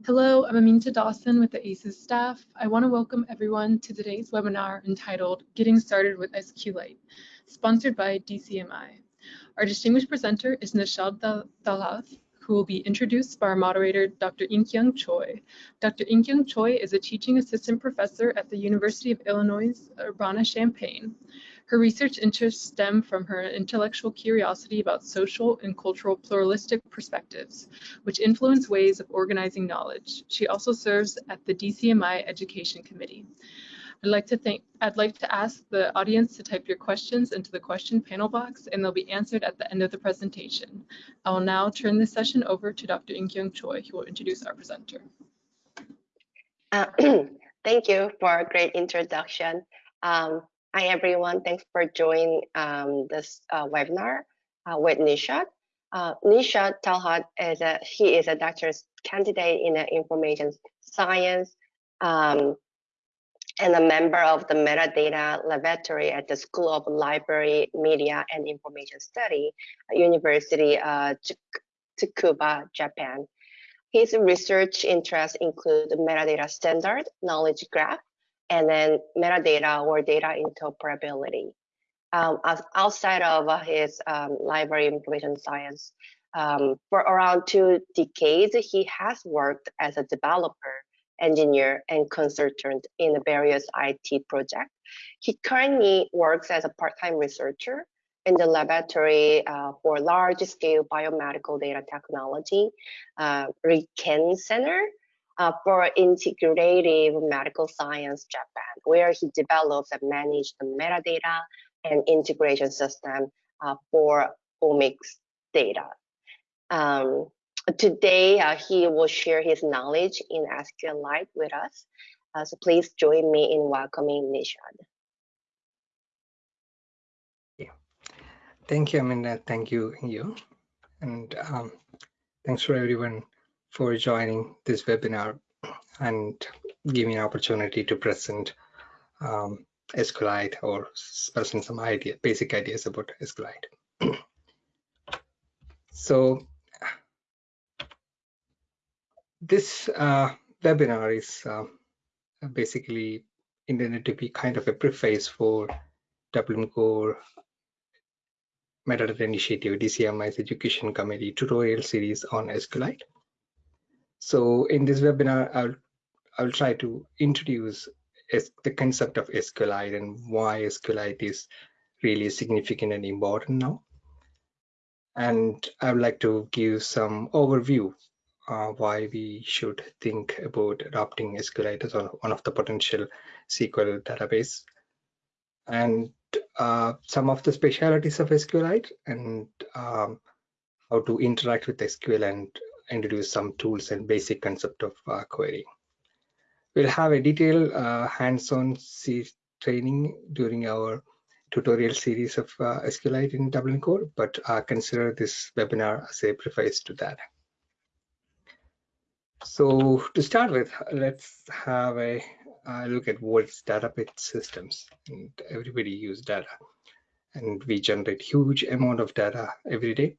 Hello, I'm Aminta Dawson with the ASIS&T staff. I want to welcome everyone to today's webinar entitled Getting Started with SQLite, sponsored by DCMI. Our distinguished presenter is Nishad Talhat, who will be introduced by our moderator, Dr. Inkyung Choi. Dr. Inkyung Choi is a teaching assistant professor at the University of Illinois Urbana-Champaign. Her research interests stem from her intellectual curiosity about social and cultural pluralistic perspectives, which influence ways of organizing knowledge. She also serves at the DCMI Education Committee. I'd like to thank I'd like to ask the audience to type your questions into the question panel box and they'll be answered at the end of the presentation. I will now turn this session over to Dr. In-Kyung Choi, who will introduce our presenter. Uh, thank you for a great introduction. Um, Hi, everyone. Thanks for joining um, this uh, webinar uh, with Nishad. Uh, Nishad Talhat is a he is a doctor's candidate in information science um, and a member of the metadata laboratory at the School of Library, Media, and Information Study, University uh, Tsukuba, Japan. His research interests include metadata standard, knowledge graph, and then metadata or data interoperability. Um, outside of his um, library information science, um, for around two decades, he has worked as a developer, engineer, and consultant in various IT projects. He currently works as a part-time researcher in the laboratory uh, for large-scale biomedical data technology, uh, RIKEN Center, uh, for integrative medical science Japan, where he develops and manages the metadata and integration system uh, for omics data. Um, today, uh, he will share his knowledge in SQLite with us. Uh, so please join me in welcoming Nishad. Yeah. Thank you, Amanda. Thank you, you. And um, thanks for everyone for joining this webinar and giving an opportunity to present um, SQLite or present some idea, basic ideas about SQLite. so this uh, webinar is uh, basically intended to be kind of a preface for Dublin Core Metadata Initiative, DCMI's Education Committee tutorial series on SQLite. So in this webinar, I'll, I'll try to introduce the concept of SQLite and why SQLite is really significant and important now. And I would like to give some overview uh, why we should think about adopting SQLite as one of the potential SQL database and uh, some of the specialities of SQLite and um, how to interact with SQL and introduce some tools and basic concept of uh, querying. We'll have a detailed uh, hands-on training during our tutorial series of uh, SQLite in Dublin Core, but uh, consider this webinar as a preface to that. So to start with, let's have a uh, look at what's database systems. And everybody use data, and we generate huge amount of data every day.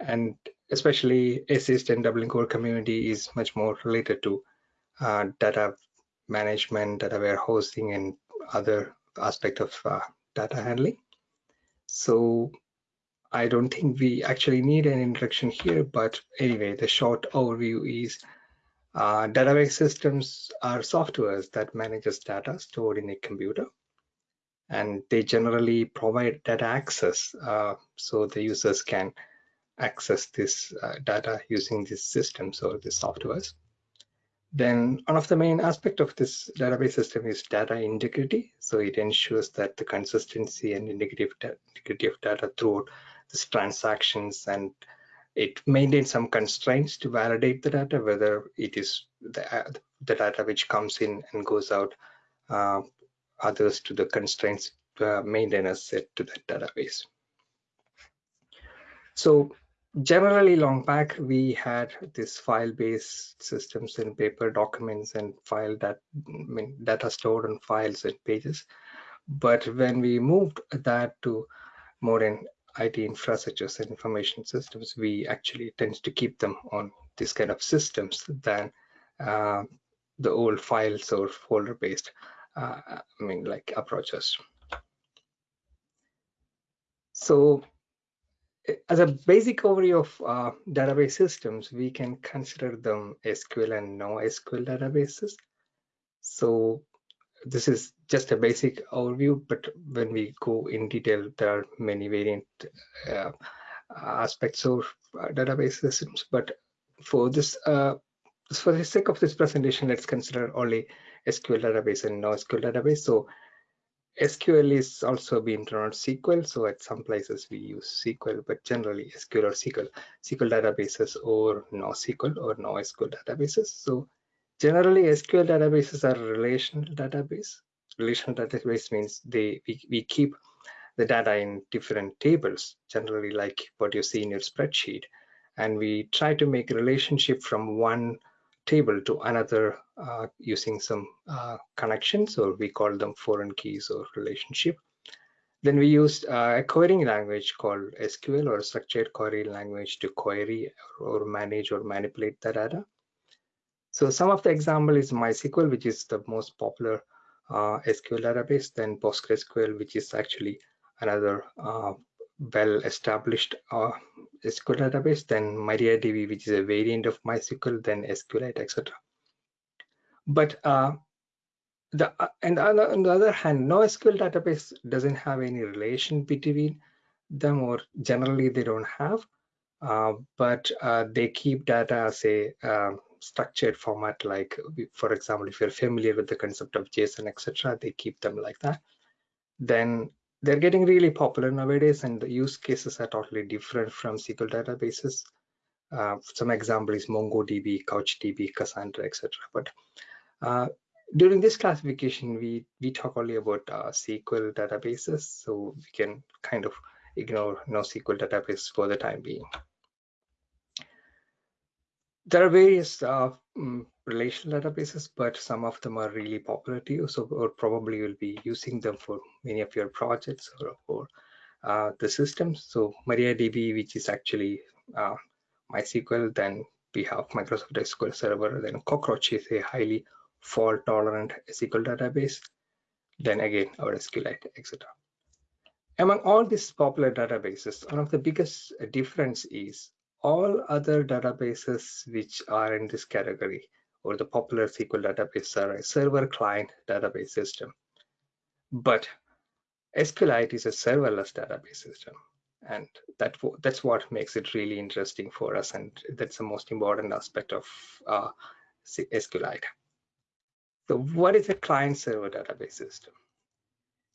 And especially ASIS&T and Dublin Core community is much more related to uh, data management, data warehousing, and other aspect of uh, data handling. So I don't think we actually need an introduction here, but anyway, the short overview is uh, database systems are softwares that manages data stored in a computer and they generally provide data access uh, so the users can access this uh, data using these systems or the softwares. Then one of the main aspect of this database system is data integrity. So it ensures that the consistency and integrity of data throughout these transactions and it maintains some constraints to validate the data, whether it is the, uh, the data which comes in and goes out, uh, others to the constraints uh, maintainers set to that database. So generally long back we had this file-based systems and paper documents and file that I mean, data stored on files and pages but when we moved that to modern IT infrastructures and information systems we actually tend to keep them on this kind of systems than uh, the old files or folder based uh, I mean like approaches. So as a basic overview of uh, database systems, we can consider them SQL and NoSQL databases. So this is just a basic overview, but when we go in detail, there are many variant uh, aspects of uh, database systems. But for this, uh, for the sake of this presentation, let's consider only SQL database and NoSQL database. So SQL is also being run on SQL. So at some places we use SQL, but generally SQL or SQL, SQL databases or NoSQL or NoSQL databases. So generally SQL databases are relational database. Relational database means they we, we keep the data in different tables, generally like what you see in your spreadsheet. And we try to make relationship from one table to another uh, using some uh, connections or we call them foreign keys or relationship. Then we used uh, a querying language called SQL or structured query language to query or manage or manipulate the data. So some of the example is MySQL, which is the most popular uh, SQL database, then PostgreSQL, which is actually another uh, well-established uh, SQL database, then MariaDB, which is a variant of MySQL, then SQLite, etc. But uh, the uh, and on the, other hand, NoSQL database doesn't have any relation between them, or generally they don't have. Uh, but uh, they keep data as a um, structured format, like for example, if you're familiar with the concept of JSON, etc., they keep them like that. Then they're getting really popular nowadays and the use cases are totally different from SQL databases. Uh, some example is MongoDB, CouchDB, Cassandra, etc. But uh, during this classification, we, we talk only about uh, SQL databases, so we can kind of ignore NoSQL database for the time being. There are various uh, mm, relational databases, but some of them are really popular to you. So, or probably you'll be using them for many of your projects or, or uh, the systems. So MariaDB, which is actually uh, MySQL, then we have Microsoft SQL Server, then Cockroach is a highly fault tolerant SQL database, then again our SQLite, etc. Among all these popular databases, one of the biggest difference is all other databases which are in this category or the popular SQL database are a server client database system. But SQLite is a serverless database system. And that, that's what makes it really interesting for us. And that's the most important aspect of uh, SQLite. So what is a client server database system?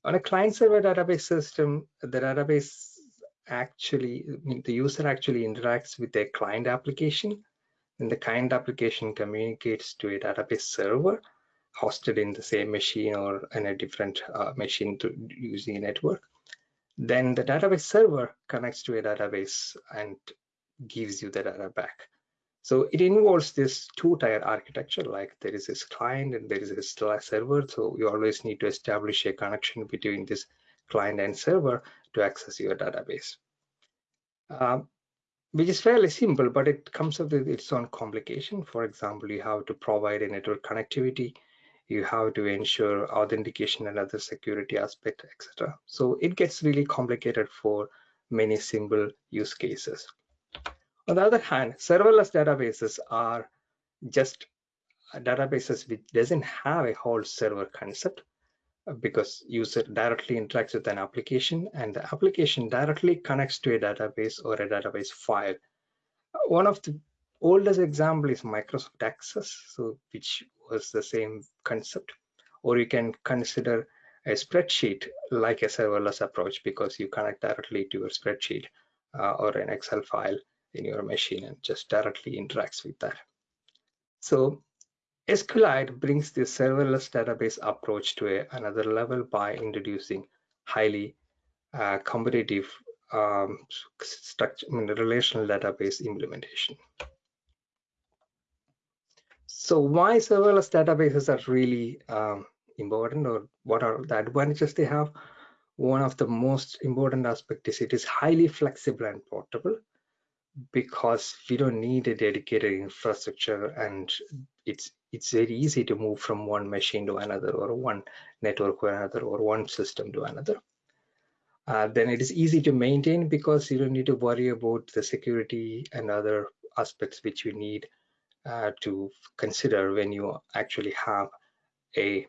On a client server database system, the database actually, the user actually interacts with their client application and the client application communicates to a database server hosted in the same machine or in a different uh, machine to using a network. Then the database server connects to a database and gives you the data back. So it involves this two-tier architecture, like there is this client and there is a server. So you always need to establish a connection between this client and server to access your database. Um, which is fairly simple, but it comes up with its own complication. For example, you have to provide a network connectivity, you have to ensure authentication and other security aspect, etc. So it gets really complicated for many simple use cases. On the other hand, serverless databases are just databases which doesn't have a whole server concept because user directly interacts with an application and the application directly connects to a database or a database file. One of the oldest example is Microsoft Access, so which was the same concept. Or you can consider a spreadsheet like a serverless approach because you connect directly to your spreadsheet uh, or an Excel file in your machine and just directly interacts with that. So SQLite brings the serverless database approach to a, another level by introducing highly uh, competitive um, structure, I mean, relational database implementation. So why serverless databases are really um, important or what are the advantages they have? One of the most important aspects is it is highly flexible and portable because we don't need a dedicated infrastructure and it's it's very easy to move from one machine to another or one network to another or one system to another. Uh, then it is easy to maintain because you don't need to worry about the security and other aspects which you need uh, to consider when you actually have a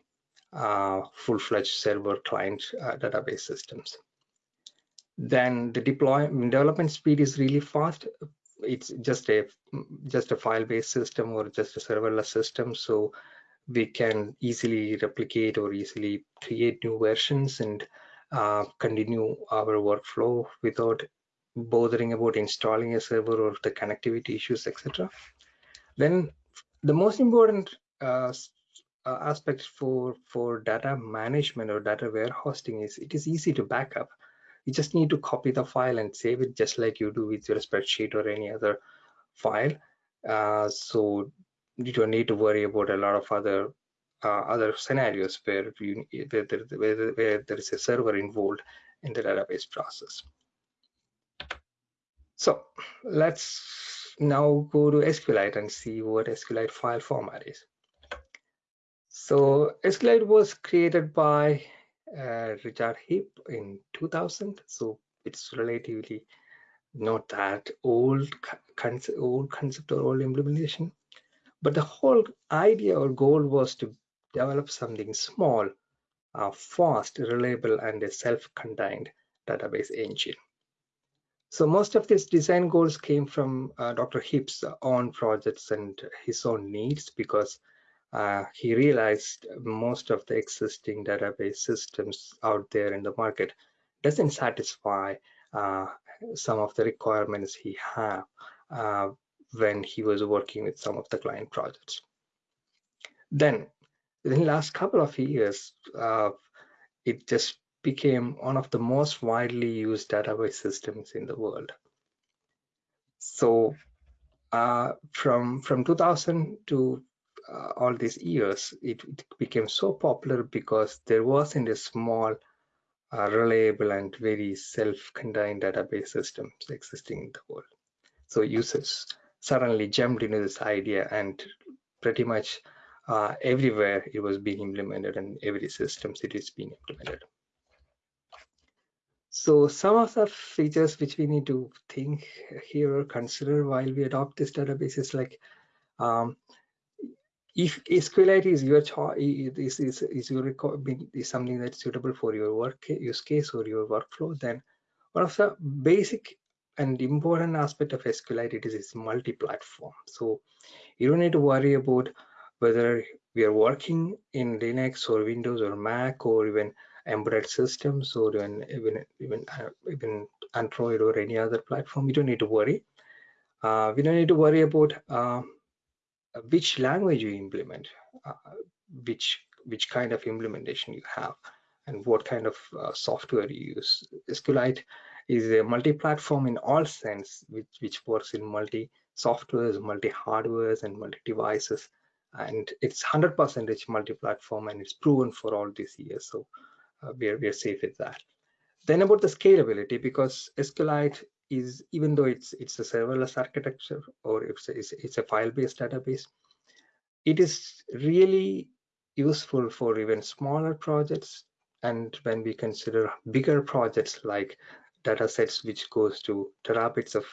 uh, full-fledged server client uh, database systems. Then the deployment development speed is really fast. It's just a just a file-based system or just a serverless system, so we can easily replicate or easily create new versions and uh, continue our workflow without bothering about installing a server or the connectivity issues, etc. Then the most important uh, uh, aspect for for data management or data warehousing is it is easy to backup. You just need to copy the file and save it just like you do with your spreadsheet or any other file. Uh, so you don't need to worry about a lot of other uh, other scenarios where you where there, where, where there is a server involved in the database process. So let's now go to SQLite and see what SQLite file format is. So SQLite was created by uh, Richard Hipp in 2000. So it's relatively not that old concept, old concept or old implementation. But the whole idea or goal was to develop something small, uh, fast, reliable, and a self-contained database engine. So most of these design goals came from uh, Dr. Hipp's own projects and his own needs because uh, he realized most of the existing database systems out there in the market doesn't satisfy uh, some of the requirements he had uh, when he was working with some of the client projects. Then in the last couple of years, uh, it just became one of the most widely used database systems in the world. So uh, from from 2000 to uh, all these years, it, it, became so popular because there wasn't a small, uh, reliable, and very self-contained database systems existing in the world. So users suddenly jumped into this idea and pretty much uh, everywhere it was being implemented and every systems it is being implemented. So some of the features which we need to think here or consider while we adopt this database is like um, if SQLite is your choice, is, is, is your is something that's suitable for your work use case or your workflow, then one of the basic and important aspect of SQLite it is it's multi-platform. So you don't need to worry about whether we are working in Linux or Windows or Mac or even embedded systems or even even even, uh, even Android or any other platform. You don't need to worry. Uh, we don't need to worry about uh, which language you implement, uh, which which kind of implementation you have, and what kind of uh, software you use. SQLite is a multi-platform in all sense, which which works in multi softwares, multi hardwares, and multi devices, and it's 100% multi-platform, and it's proven for all these years. So uh, we are we are safe with that. Then about the scalability, because SQLite is even though it's it's a serverless architecture or it's a, it's, it's a file-based database, it is really useful for even smaller projects. And when we consider bigger projects like data sets which goes to terabytes of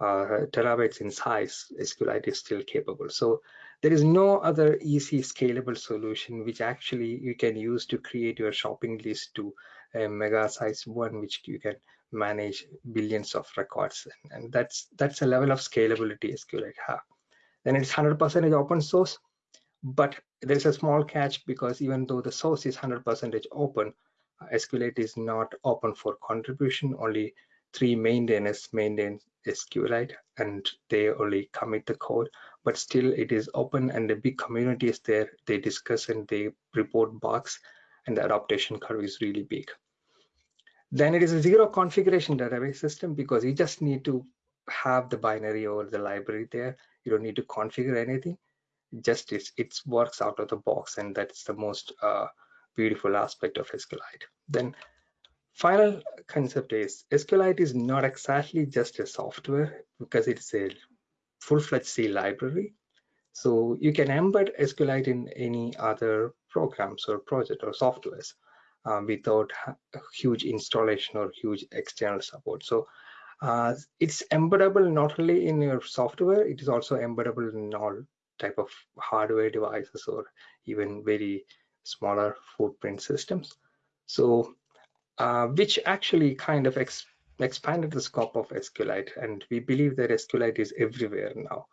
uh, terabytes in size, SQLite is still capable. So there is no other easy scalable solution which actually you can use to create your shopping list to a mega size one which you can manage billions of records and that's that's a level of scalability SQLite have then it's 100% open source but there's a small catch because even though the source is 100% open uh, SQLite is not open for contribution only three maintainers maintain SQLite and they only commit the code but still it is open and the big community is there. They discuss and they report bugs and the adaptation curve is really big then it is a zero configuration database system because you just need to have the binary or the library there. You don't need to configure anything. Just it's, it works out of the box, and that's the most uh, beautiful aspect of SQLite. Then final concept is SQLite is not exactly just a software because it's a full-fledged C library. So you can embed SQLite in any other programs or project or softwares uh, without huge installation or huge external support. So uh, it's embeddable not only in your software, it is also embeddable in all type of hardware devices or even very smaller footprint systems. So uh, which actually kind of ex expanded the scope of SQLite. And we believe that SQLite is everywhere now.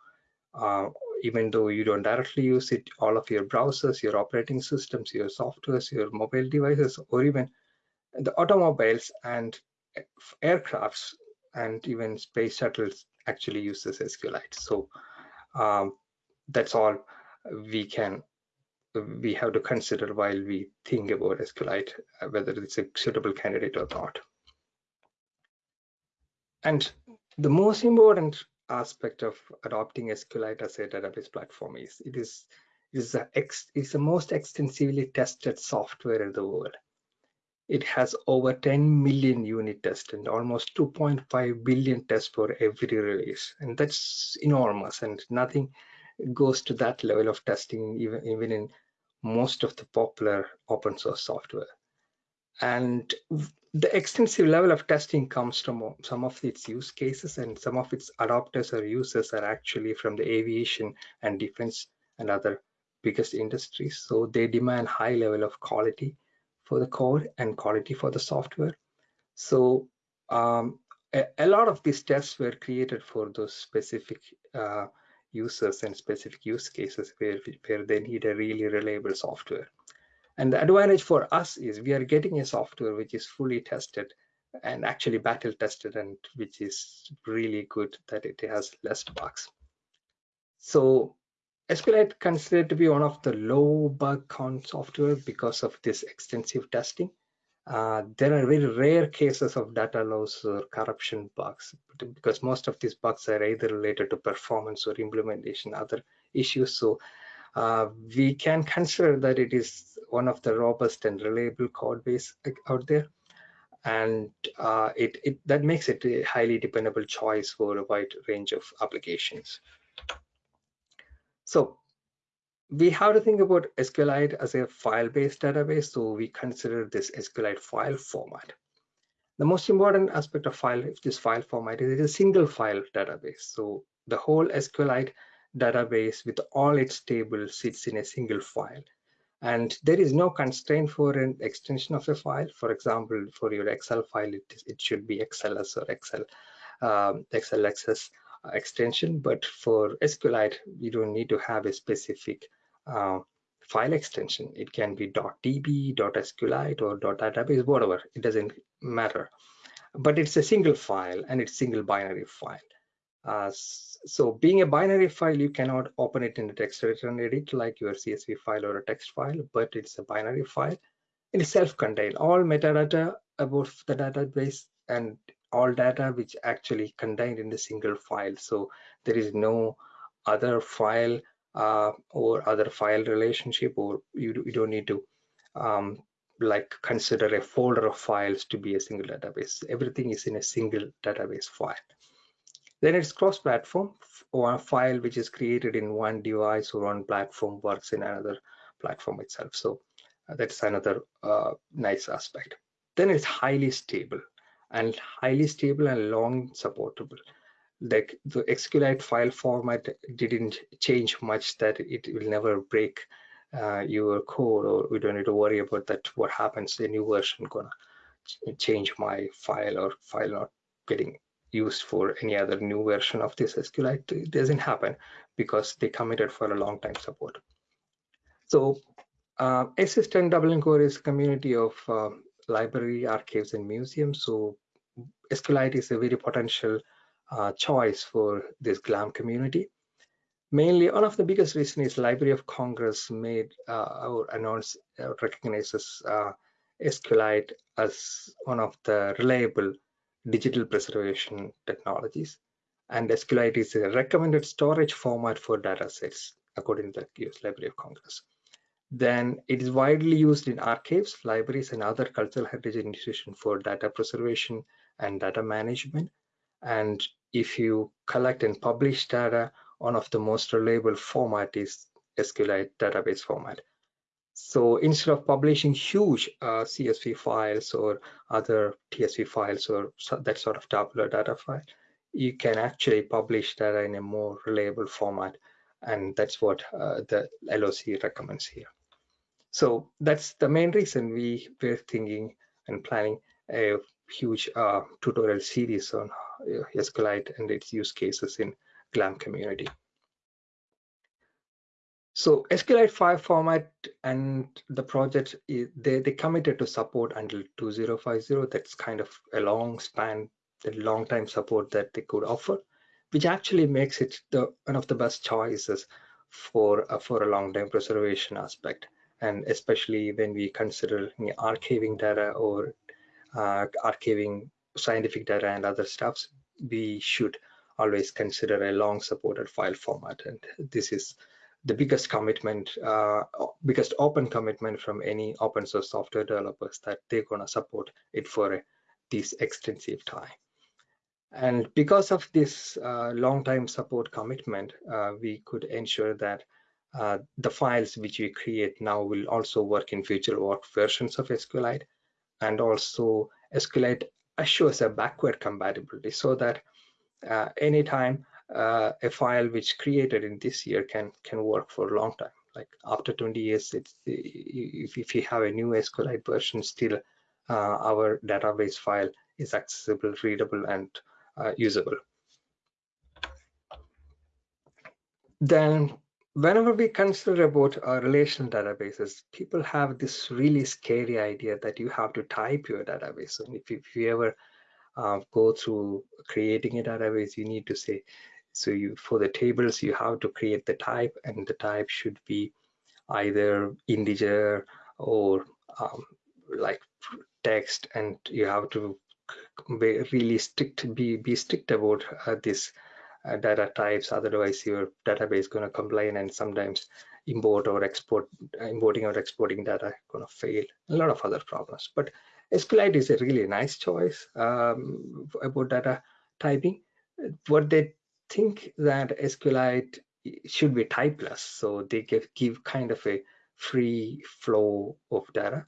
Even though you don't directly use it, all of your browsers, your operating systems, your softwares, your mobile devices, or even the automobiles and aircrafts and even space shuttles actually use this SQLite. So um, that's all we can we have to consider while we think about SQLite, uh, whether it's a suitable candidate or not. And the most important aspect of adopting SQLite as a database platform is it is is the ex, is the most extensively tested software in the world. It has over 10 million unit tests and almost 2.5 billion tests for every release, and that's enormous. And nothing goes to that level of testing even even in most of the popular open source software. And the extensive level of testing comes from some of its use cases and some of its adopters or users are actually from the aviation and defense and other biggest industries. So they demand high level of quality for the code and quality for the software. So um, a, a, lot of these tests were created for those specific uh, users and specific use cases where, where they need a really reliable software. And the advantage for us is we are getting a software which is fully tested and actually battle tested and which is really good that it has less bugs. So SQLite considered to be one of the low bug count software because of this extensive testing. Uh, there are very rare cases of data loss or corruption bugs because most of these bugs are either related to performance or implementation, other issues. So uh, we can consider that it is one of the robust and reliable code base out there. And uh, it, it that makes it a highly dependable choice for a wide range of applications. So we have to think about SQLite as a file-based database. So we consider this SQLite file format. The most important aspect of file, this file format is it is a single file database. So the whole SQLite database with all its tables sits in a single file. And there is no constraint for an extension of a file. For example, for your Excel file, it, it should be XLS or Excel, um, XLXS extension. But for SQLite, you don't need to have a specific uh, file extension. It can be .db, .sqlite, or .database, whatever. It doesn't matter. But it's a single file and it's single binary file. Uh, so being a binary file, you cannot open it in the text editor and edit like your CSV file or a text file, but it's a binary file. It is self-contained. All metadata about the database and all data which actually contained in the single file. So there is no other file uh, or other file relationship, or you, you don't need to um, like consider a folder of files to be a single database. Everything is in a single database file. Then it's cross-platform or a file which is created in one device or one platform works in another platform itself. So uh, that's another uh, nice aspect. Then it's highly stable and highly stable and long supportable. Like the SQLite file format didn't change much that it will never break uh, your code or we don't need to worry about that what happens the new version gonna change my file or file not getting used for any other new version of this SQLite. It doesn't happen because they committed for a long time support. So uh, ASIS&T Dublin Core is a community of uh, library, archives, and museums. So SQLite is a very potential uh, choice for this GLAM community. Mainly, one of the biggest reasons is Library of Congress made uh, or announced or recognizes uh, SQLite as one of the reliable digital preservation technologies. And SQLite is a recommended storage format for data sets, according to the US Library of Congress. Then it is widely used in archives, libraries, and other cultural heritage institutions for data preservation and data management. And if you collect and publish data one of the most reliable format is SQLite database format. So instead of publishing huge uh, CSV files or other TSV files or that sort of tabular data file, you can actually publish data in a more reliable format. And that's what uh, the LOC recommends here. So that's the main reason we were thinking and planning a huge uh, tutorial series on uh, SQLite and its use cases in GLAM community. So SQLite 5 format and the project, they, they committed to support until 2050. That's kind of a long span, a long time support that they could offer, which actually makes it the one of the best choices for, uh, for a long time preservation aspect. And especially when we consider archiving data or uh, archiving scientific data and other stuffs, we should always consider a long supported file format. And this is the biggest commitment, uh, biggest open commitment from any open source software developers that they're gonna support it for this extensive time. And because of this uh, long time support commitment, uh, we could ensure that uh, the files which we create now will also work in future work versions of SQLite and also SQLite assures a backward compatibility so that uh, anytime uh, a file which created in this year can can work for a long time. Like after 20 years, it's if, if you have a new SQLite version, still uh, our database file is accessible, readable, and uh, usable. Then whenever we consider about uh, relational databases, people have this really scary idea that you have to type your database. And if, if you ever uh, go through creating a database, you need to say, so you for the tables, you have to create the type and the type should be either integer or um, like text and you have to be really strict, be, be strict about uh, this uh, data types. Otherwise your database is going to complain and sometimes import or export importing or exporting data going to fail. A lot of other problems. But SQLite is a really nice choice um, about data typing. What they think that SQLite should be typeless so they give, give kind of a free flow of data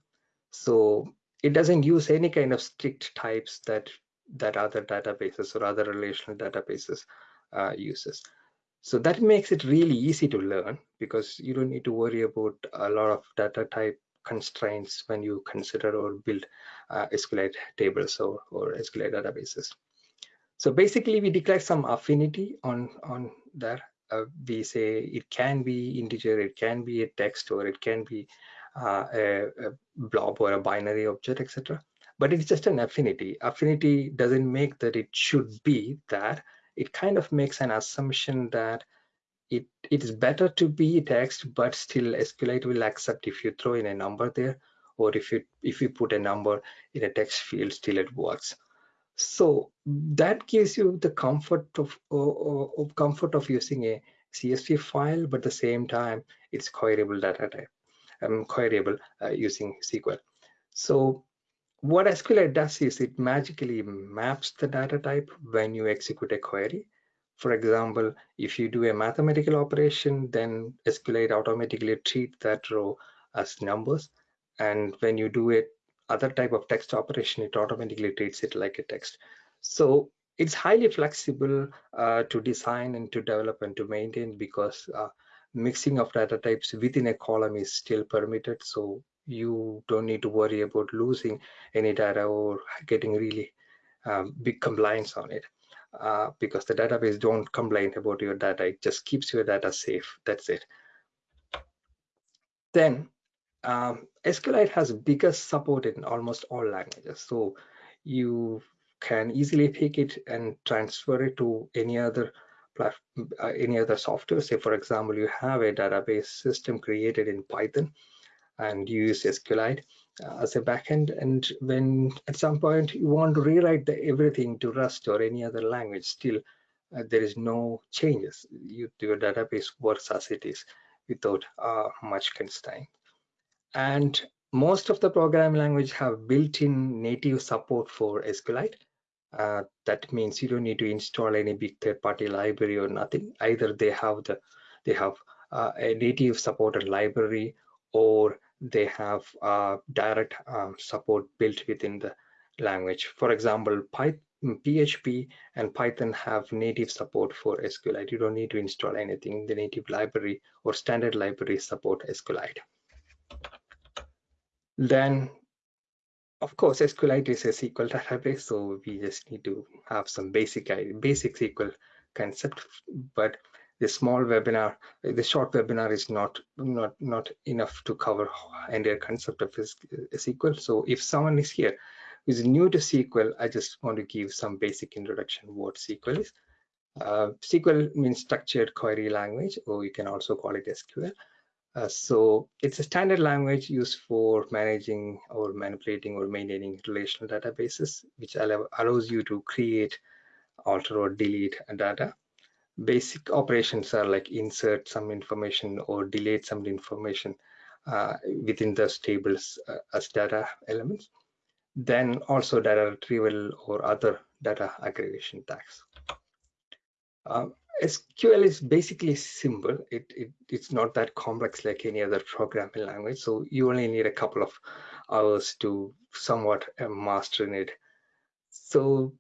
so it doesn't use any kind of strict types that that other databases or other relational databases uh, uses. So that makes it really easy to learn because you don't need to worry about a lot of data type constraints when you consider or build uh, SQLite tables or, or SQLite databases. So basically we declare some affinity on, on there. Uh, we say it can be integer, it can be a text, or it can be uh, a, a, blob or a binary object, etc. But it's just an affinity. Affinity doesn't make that it should be that it kind of makes an assumption that it, it is better to be text, but still SQLite will accept if you throw in a number there, or if you if you put a number in a text field, still it works. So that gives you the comfort of, of, of comfort of using a CSV file, but at the same time, it's queryable data type, um, queryable uh, using SQL. So what SQLite does is it magically maps the data type when you execute a query. For example, if you do a mathematical operation, then SQLite automatically treat that row as numbers. And when you do it other type of text operation, it automatically treats it like a text. So it's highly flexible uh, to design and to develop and to maintain because uh, mixing of data types within a column is still permitted. So you don't need to worry about losing any data or getting really um, big compliance on it uh, because the database don't complain about your data it just keeps your data safe that's it then um, SQLite has biggest support in almost all languages so you can easily pick it and transfer it to any other uh, any other software say for example you have a database system created in Python and use SQLite uh, as a backend. And when at some point you want to rewrite the, everything to Rust or any other language, still uh, there is no changes. You, your database works as it is without uh, much constraint. And most of the programming language have built-in native support for SQLite. Uh, that means you don't need to install any big third-party library or nothing. Either they have the they have uh, a native supported library or they have uh, direct um, support built within the language. For example, Python, PHP and Python have native support for SQLite. You don't need to install anything. The native library or standard library support SQLite. Then, of course, SQLite is a SQL database, so we just need to have some basic basic SQL concept. But the small webinar, the short webinar is not not not enough to cover entire concept of SQL. So if someone is here who is new to SQL, I just want to give some basic introduction what SQL is. Uh, SQL means structured query language, or you can also call it SQL. Uh, so it's a standard language used for managing or manipulating or maintaining relational databases, which allow, allows you to create, alter or delete data. Basic operations are like insert some information or delete some information uh, within those tables uh, as data elements. Then also data retrieval or other data aggregation tasks. Uh, SQL is basically simple. It, it, it's not that complex like any other programming language. So you only need a couple of hours to somewhat uh, master it. So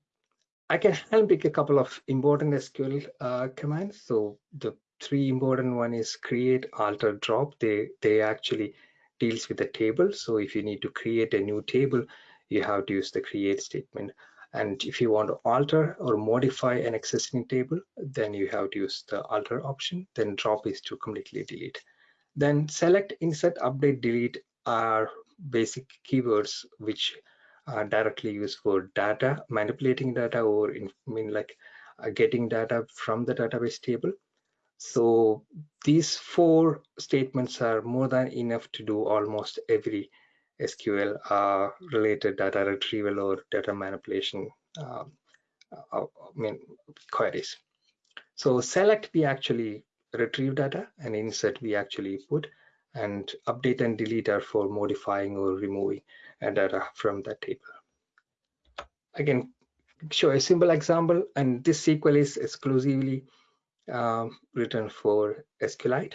I can handpick a couple of important SQL uh, commands. So the three important one is create, alter, drop. They they actually deals with the table. So if you need to create a new table, you have to use the create statement. And if you want to alter or modify an existing table, then you have to use the alter option. Then drop is to completely delete. Then select, insert, update, delete are basic keywords which are directly used for data, manipulating data, or in, I mean like uh, getting data from the database table. So these four statements are more than enough to do almost every SQL uh, related data retrieval or data manipulation um, uh, I mean queries. So select we actually retrieve data and insert we actually put and update and delete are for modifying or removing data from that table. Again, show a simple example and this SQL is exclusively um, written for SQLite.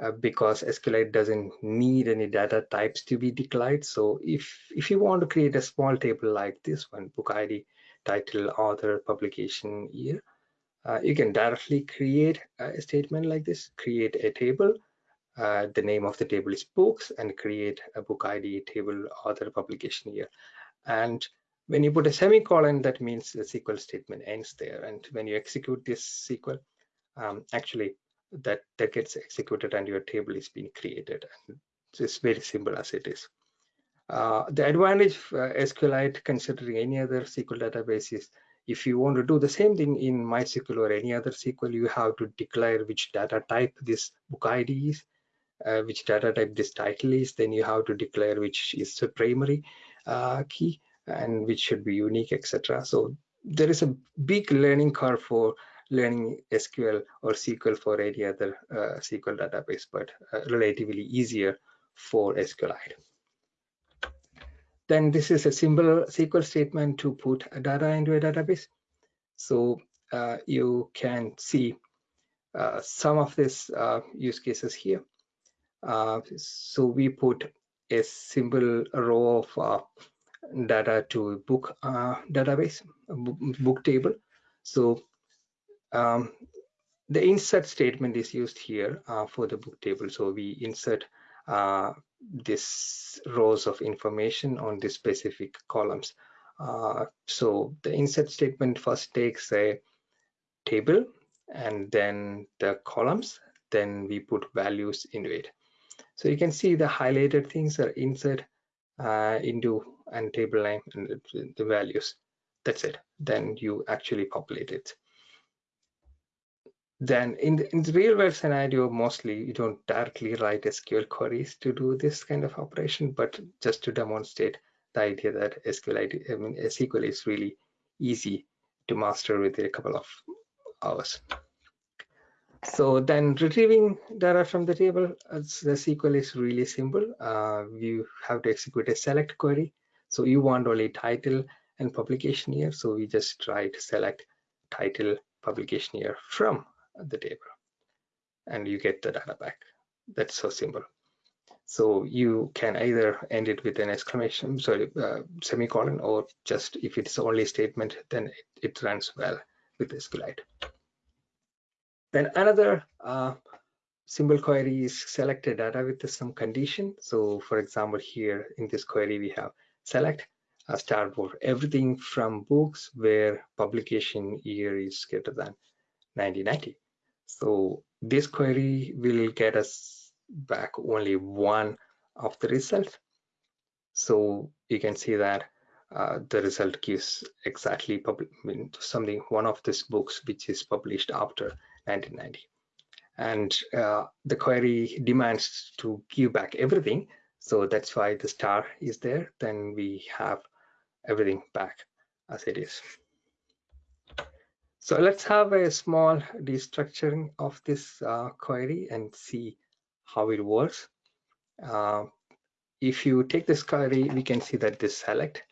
Uh, because SQLite doesn't need any data types to be declared. So if, if you want to create a small table like this one, book ID, title, author, publication, year, uh, you can directly create a statement like this, create a table. Uh, the name of the table is books and create a book ID table, author, publication, year. And when you put a semicolon, that means the SQL statement ends there. And when you execute this SQL, um, actually that that gets executed and your table is being created it's very simple as it is uh, the advantage of uh, SQLite considering any other SQL database is if you want to do the same thing in MySQL or any other SQL, you have to declare which data type this book ID is, uh, which data type this title is, then you have to declare which is the primary uh, key and which should be unique, etc. So there is a big learning curve for learning SQL or SQL for any other uh, SQL database, but uh, relatively easier for SQLite. Then this is a simple SQL statement to put data into a database. So uh, you can see uh, some of these uh, use cases here. Uh, so we put a simple row of data to book database, book table. So um, the insert statement is used here uh, for the book table. So we insert uh, this rows of information on the specific columns. Uh, so the insert statement first takes a table and then the columns, then we put values into it. So you can see the highlighted things are insert uh, into and table name and the values. That's it. Then you actually populate it then in the, in the real world scenario, mostly you don't directly write SQL queries to do this kind of operation, but just to demonstrate the idea that SQL, I mean, SQL is really easy to master within a couple of hours. So then retrieving data from the table, the SQL is really simple. Uh, you have to execute a select query. So you want only title and publication year. So we just to select title publication year from the table and you get the data back. That's so simple. So you can either end it with an exclamation, sorry, uh, semicolon, or just if it's only a statement, then it, it runs well with SQLite. Then another uh, simple query is selected data with some condition. So for example, here in this query, we have select a star for everything from books where publication year is greater than 1990. So this query will get us back only one of the result. So you can see that uh, the result gives exactly something one of these books which is published after 1990 and uh, the query demands to give back everything. So that's why the star is there. Then we have everything back as it is so let's have a small destructuring of this uh, query and see how it works uh, if you take this query we can see that this select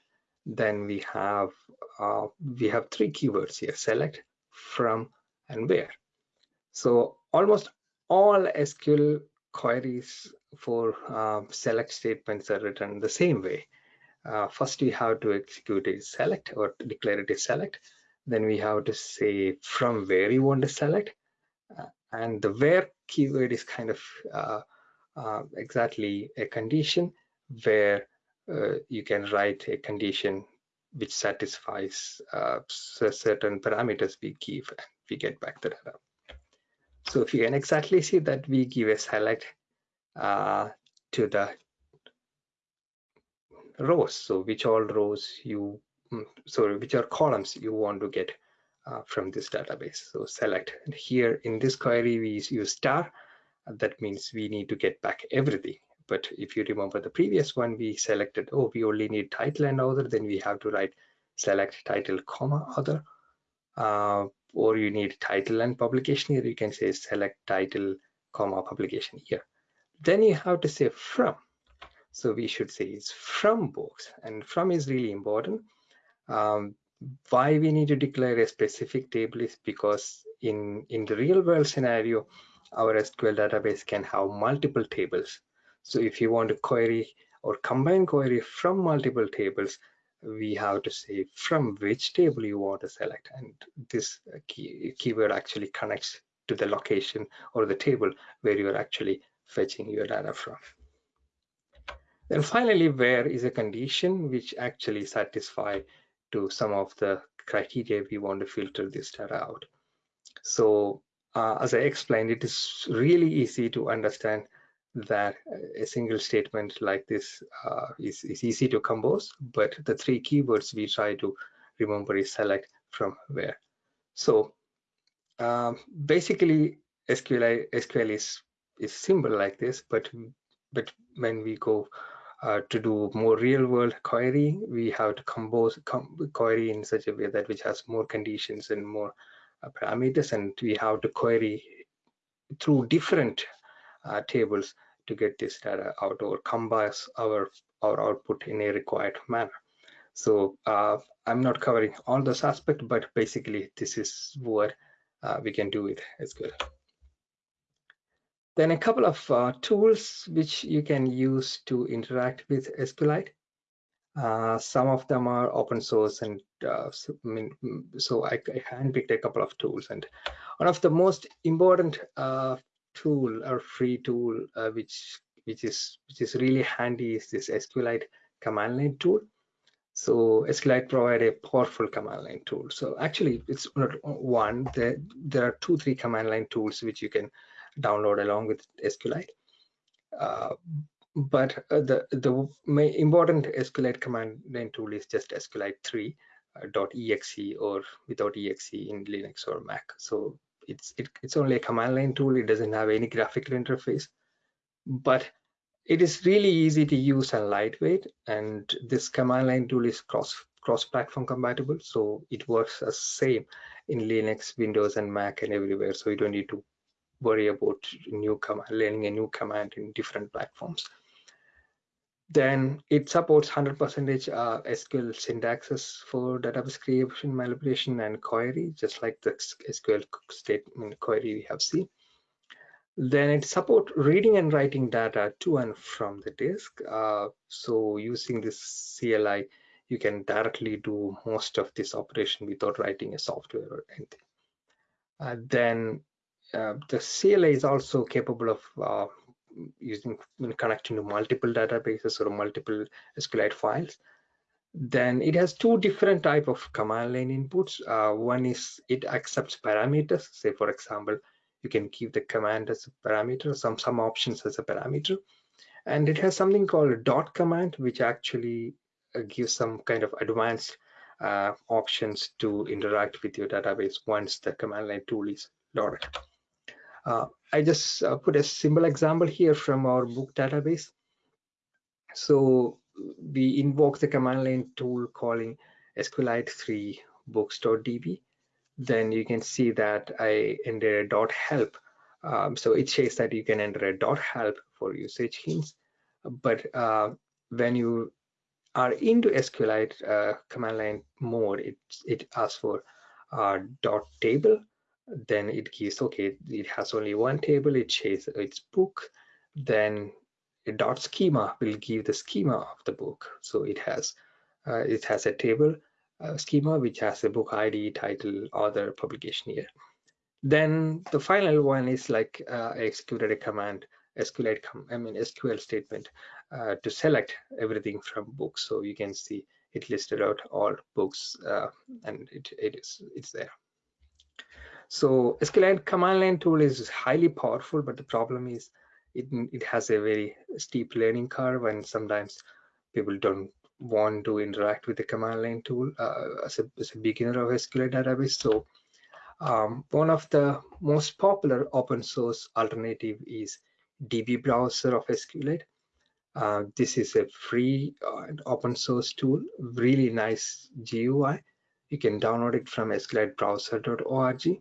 then we have uh, we have three keywords here select from and where so almost all SQL queries for uh, select statements are written the same way. Uh, first, we have to execute a select or declare it a select. Then we have to say from where you want to select. Uh, and the where keyword is kind of uh, uh, exactly a condition where uh, you can write a condition which satisfies certain parameters we give and we get back the data. So if you can exactly see that we give a select uh, to the rows. So which all rows you, sorry, which are columns you want to get uh, from this database. So select and here in this query, we use star. That means we need to get back everything. But if you remember the previous one, we selected, oh, we only need title and author, then we have to write select title comma author. Uh, or you need title and publication here you can say select title comma publication here then you have to say from so we should say it's from books and from is really important um, why we need to declare a specific table is because in in the real world scenario our SQL database can have multiple tables so if you want to query or combine query from multiple tables we have to say from which table you want to select and this key, keyword actually connects to the location or the table where you're actually fetching your data from. Then finally, where is a condition which actually satisfy to some of the criteria we want to filter this data out. So uh, as I explained, it is really easy to understand that a single statement like this uh, is, is easy to compose, but the three keywords we try to remember is select from where. So um, basically SQL, SQL is, is simple like this, but, but when we go uh, to do more real world query, we have to compose com query in such a way that which has more conditions and more uh, parameters and we have to query through different uh, tables to get this data out or combine our our output in a required manner. So uh, i'm not covering all those aspects but basically this is what uh, we can do with sql then a couple of uh, tools which you can use to interact with SQLite. Uh, some of them are open source and uh, so, I mean, so I, I handpicked a couple of tools and one of the most important uh, tool or free tool uh, which which is which is really handy is this SQLite command line tool. So SQLite provide a powerful command line tool. So actually it's not one, there, there are two, three command line tools which you can download along with SQLite. Uh, but uh, the the important SQLite command line tool is just SQLite 3 uh, .exe or without exe in Linux or Mac. So it's it, it's only a command line tool. It doesn't have any graphical interface. But it is really easy to use and lightweight. And this command line tool is cross cross platform compatible. So it works as same in linux windows and mac and everywhere. So you don't need to worry about new command learning a new command in different platforms Then it supports 100% uh, SQL syntaxes for database creation, manipulation, and query, just like the SQL statement query we have seen. Then it support reading and writing data to and from the disk. Uh, so using this CLI, you can directly do most of this operation without writing a software or anything. Uh, then uh, the CLI is also capable of uh, using connecting to multiple databases or multiple SQLite files. Then it has two different type of command line inputs. Uh, one is it accepts parameters. Say, for example, you can keep the command as a parameter, some some options as a parameter. And it has something called a dot command, which actually uh, gives some kind of advanced uh, options to interact with your database once the command line tool is loaded. Uh, I just uh, put a simple example here from our book database. So we invoke the command line tool calling SQLite 3 books.db. Then you can see that I enter a dot help. Um, so it says that you can enter a dot help for usage hints. But uh, when you are into SQLite uh, command line mode, it, it asks for uh, dot table then it gives okay it has only one table it says its book then a dot schema will give the schema of the book. So it has uh, it has a table uh, schema which has a book id title author publication year then the final one is like uh, I executed a command com I mean SQL statement uh, to select everything from books. So you can see it listed out all books uh, and it, it is it's there so SQLite command line tool is highly powerful, but the problem is it, it has a very steep learning curve and sometimes people don't want to interact with the command line tool uh, as, a, as, a, beginner of SQLite database. So um, one of the most popular open source alternative is DB browser of SQLite. Uh, this is a free uh, open source tool, really nice GUI. You can download it from sqlitebrowser.org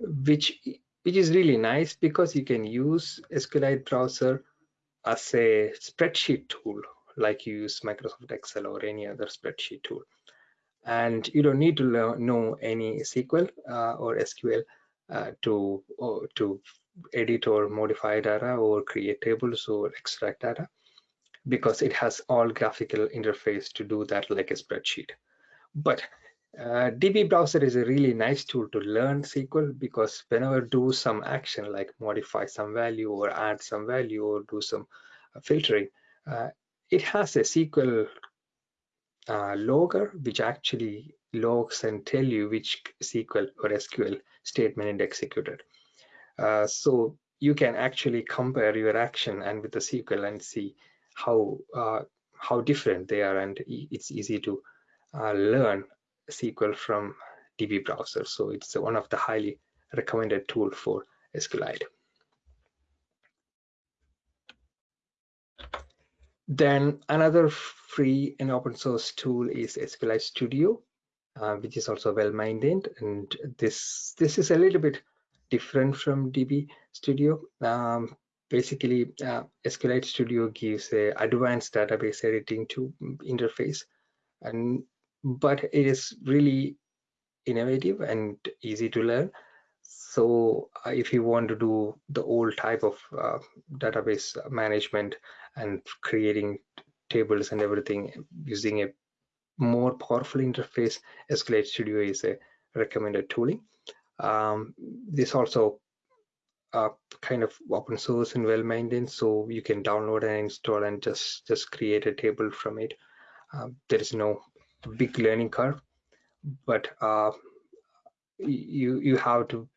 which which is really nice because you can use SQLite browser as a spreadsheet tool like you use Microsoft Excel or any other spreadsheet tool. And you don't need to know any SQL uh, or SQL uh, to or to edit or modify data or create tables or extract data because it has all graphical interface to do that like a spreadsheet. But uh, DB browser is a really nice tool to learn SQL because whenever do some action like modify some value or add some value or do some uh, filtering, uh, it has a SQL uh, logger which actually logs and tell you which SQL or SQL statement is executed. Uh, so you can actually compare your action and with the SQL and see how uh, how different they are and it's easy to learn SQL from DB browser. So it's one of the highly recommended tool for SQLite. Then another free and open source tool is SQLite Studio, uh, which is also well maintained. And this this is a little bit different from DB Studio. Um, basically, uh, SQLite Studio gives a advanced database editing to interface, and but it is really innovative and easy to learn. So uh, if you want to do the old type of uh, database management and creating tables and everything using a more powerful interface SQLite Studio is a recommended tooling. Um, this also uh, kind of open source and well maintained so you can download and install and just just create a table from it. Uh, there is no big learning curve, but uh, you you have to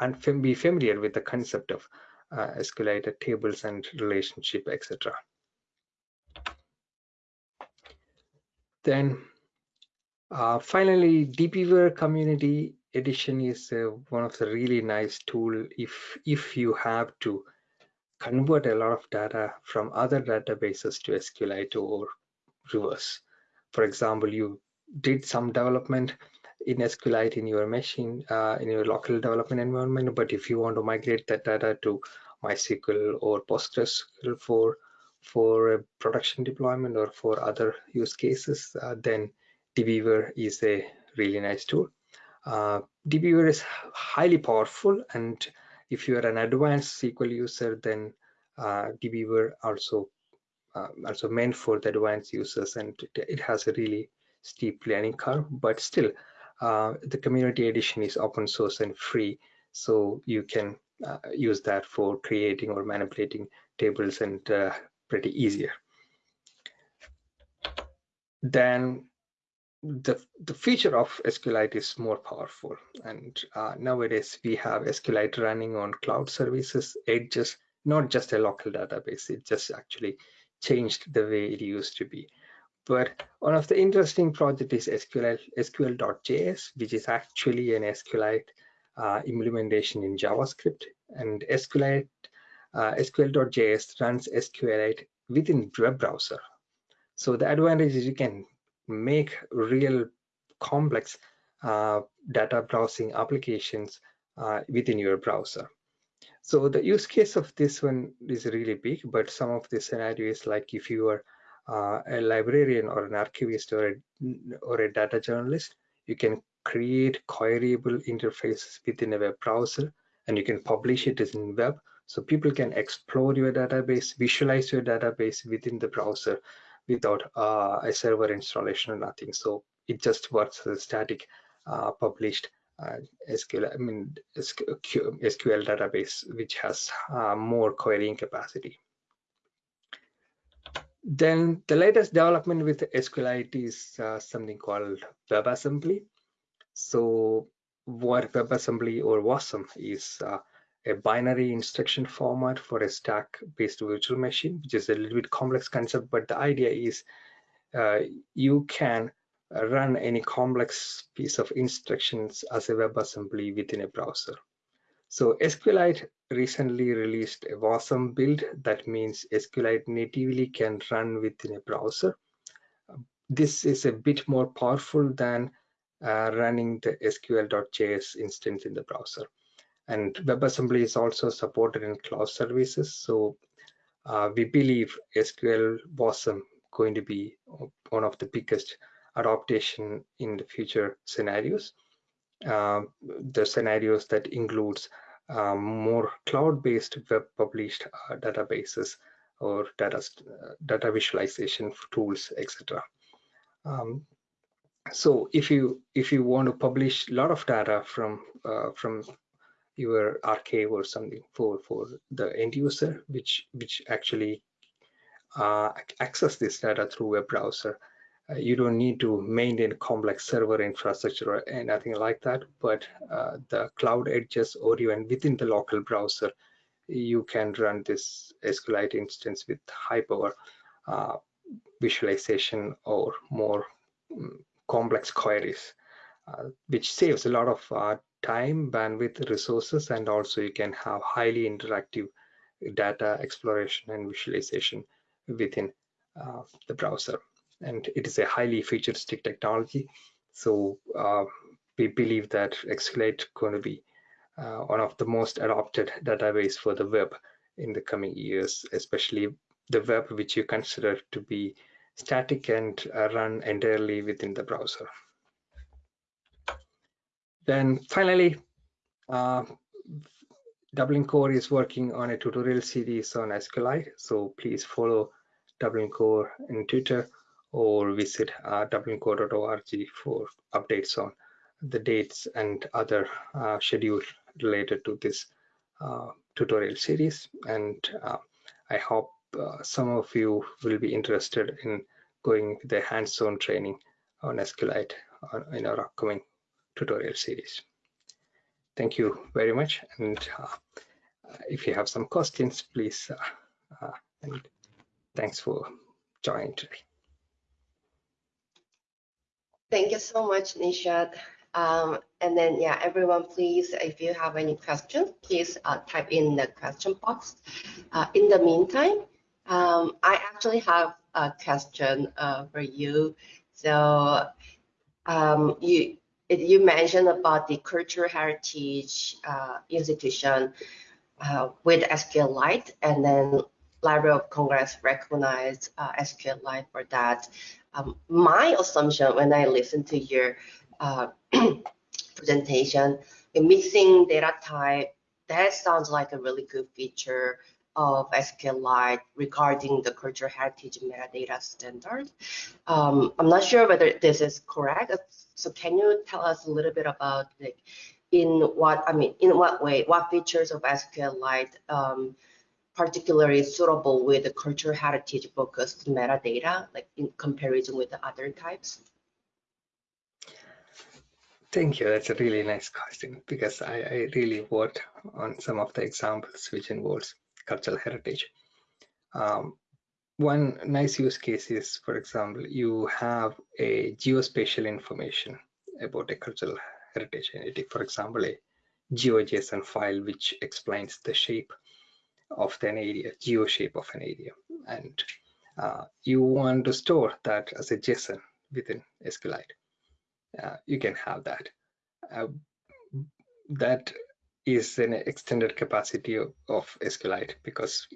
and be familiar with the concept of uh, SQLite tables and relationship, etc. Then uh, finally, DBeaver Community Edition is uh, one of the really nice tool if if you have to convert a lot of data from other databases to SQLite or reverse for example, you did some development in SQLite in your machine, uh, in your local development environment, but if you want to migrate that data to MySQL or PostgreSQL for, for a production deployment or for other use cases, uh, then dbeaver is a really nice tool. Uh, is highly powerful, and if you are an advanced SQL user, then uh, also also meant for the advanced users, and it, it, has a really steep learning curve. But still, uh, the community edition is open source and free, so you can uh, use that for creating or manipulating tables and uh, pretty easier. Then the, the feature of SQLite is more powerful. And uh, nowadays we have SQLite running on cloud services. It just not just a local database. It just actually changed the way it used to be. But one of the interesting project is SQL, SQL.js, which is actually an SQLite uh, implementation in JavaScript. And SQLite, uh, SQL.js runs SQLite within web browser. So the advantage is you can make real complex uh, data browsing applications uh, within your browser. So the use case of this one is really big, but some of the scenarios like if you are uh, a librarian or an archivist or a, or a data journalist, you can create queryable interfaces within a web browser and you can publish it as in web. So people can explore your database, visualize your database within the browser without uh, a server installation or nothing. So it just works as a static uh, published SQL, I mean SQL database, which has uh, more querying capacity. Then the latest development with SQLite is uh, something called WebAssembly. So what WebAssembly or WASM is uh, a binary instruction format for a stack-based virtual machine, which is a little bit complex concept, but the idea is uh, you can run any complex piece of instructions as a WebAssembly within a browser. So SQLite recently released a WASM build. That means SQLite natively can run within a browser. This is a bit more powerful than uh, running the SQL.js instance in the browser. And WebAssembly is also supported in cloud services. So uh, we believe SQL WASM going to be one of the biggest adaptation in the future scenarios. Uh, the scenarios that includes um, more cloud-based web published uh, databases or data uh, data visualization tools, etc. Um, so if you if you want to publish a lot of data from uh, from your archive or something for for the end user, which which actually uh, access this data through a browser, uh, you don't need to maintain complex server infrastructure or anything like that, but uh, the cloud edges or even within the local browser, you can run this SQLite instance with high power uh, visualization or more um, complex queries, uh, which saves a lot of uh, time, bandwidth, resources, and also you can have highly interactive data exploration and visualization within uh, the browser and it is a highly futuristic technology. So uh, we believe that is going to be uh, one of the most adopted database for the web in the coming years, especially the web which you consider to be static and uh, run entirely within the browser. Then finally, uh, Dublin Core is working on a tutorial series on SQLite, so please follow Dublin Core in Twitter or visit uh, dublincore.org for updates on the dates and other uh, schedules related to this uh, tutorial series. And uh, I hope uh, some of you will be interested in going the hands-on training on SQLite uh, in our upcoming tutorial series. Thank you very much. And if you have some questions, please, and thanks for joining today. Thank you so much, Nishad. Um, and then, yeah, everyone, please, if you have any questions, please uh, type in the question box. Uh, in the meantime, um, I actually have a question uh, for you. So um, you you mentioned about the cultural heritage uh, institution uh, with SQLite, and then Library of Congress recognized uh, SQLite for that. Um, my assumption when I listen to your uh, presentation, mixing data type, that sounds like a really good feature of SQLite regarding the cultural heritage metadata standard. Um, I'm not sure whether this is correct. So can you tell us a little bit about like in what I mean in what way what features of SQLite um, particularly suitable with the cultural heritage focused metadata, like in comparison with the other types? Thank you. That's a really nice question because I, I really worked on some of the examples which involves cultural heritage. Um, one nice use case is, for example, you have a geospatial information about a cultural heritage entity. For example, a GeoJSON file which explains the shape of an area, geo shape of an area. And uh, you want to store that as a JSON within SQLite. Uh, you can have that. Uh, that is an extended capacity of, of SQLite because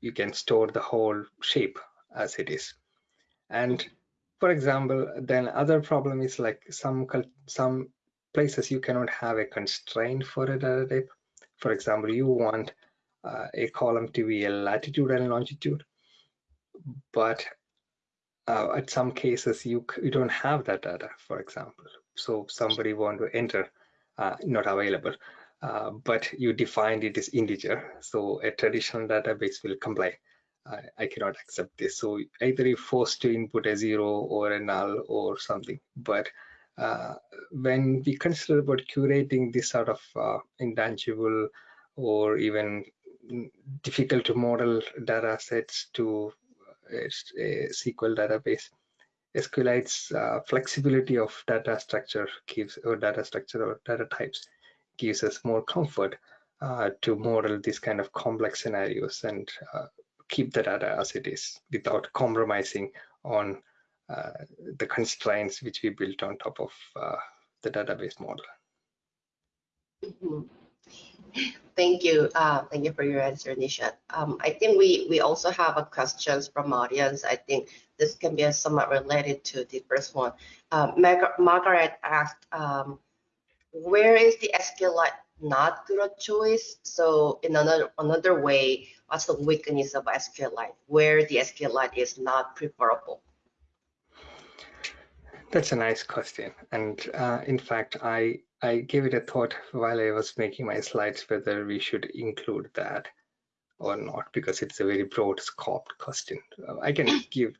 you can store the whole shape as it is. And for example, then other problem is like some some places you cannot have a constraint for a data type. For example, you want a column to be a latitude and longitude, but uh, at some cases you you don't have that data, for example. So somebody want to enter, uh, not available, uh, but you defined it as integer. So a traditional database will comply. I cannot accept this. So either you're forced to input a zero or a null or something. But uh, when we consider about curating this sort of uh, intangible or even difficult to model data sets to a, a SQL database. SQLite's uh, flexibility of data structure gives or data structure or data types gives us more comfort uh, to model these kind of complex scenarios and uh, keep the data as it is without compromising on uh, the constraints which we built on top of uh, the database model. Mm -hmm. Thank you. Uh, thank you for your answer, Nisha. Um, I think we, we also have a questions from audience. I think this can be somewhat related to the first one. Uh, Margaret asked, um, where is the SQLite not good choice? So in another another way, what's the weakness of SQLite? Where the SQLite is not preferable? That's a nice question. And uh, in fact, I I gave it a thought while I was making my slides whether we should include that or not because it's a very broad scoped question. Uh, I can give